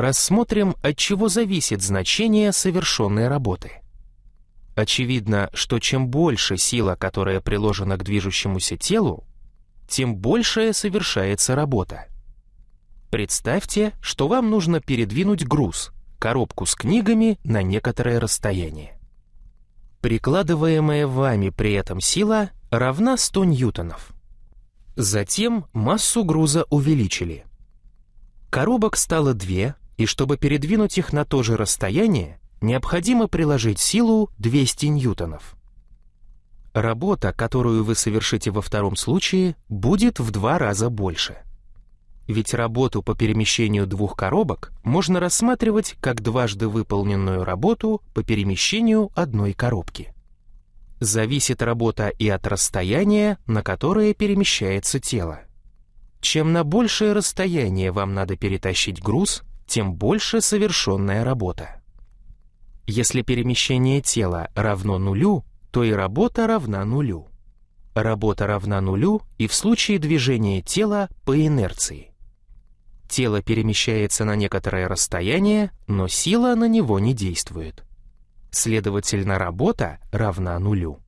рассмотрим, от чего зависит значение совершенной работы. Очевидно, что чем больше сила, которая приложена к движущемуся телу, тем большая совершается работа. Представьте, что вам нужно передвинуть груз, коробку с книгами на некоторое расстояние. Прикладываемая вами при этом сила равна 100 ньютонов. Затем массу груза увеличили. Коробок стало две, и чтобы передвинуть их на то же расстояние, необходимо приложить силу 200 ньютонов. Работа, которую вы совершите во втором случае, будет в два раза больше. Ведь работу по перемещению двух коробок можно рассматривать как дважды выполненную работу по перемещению одной коробки. Зависит работа и от расстояния, на которое перемещается тело. Чем на большее расстояние вам надо перетащить груз, тем больше совершенная работа. Если перемещение тела равно нулю, то и работа равна нулю. Работа равна нулю и в случае движения тела по инерции. Тело перемещается на некоторое расстояние, но сила на него не действует. Следовательно, работа равна нулю.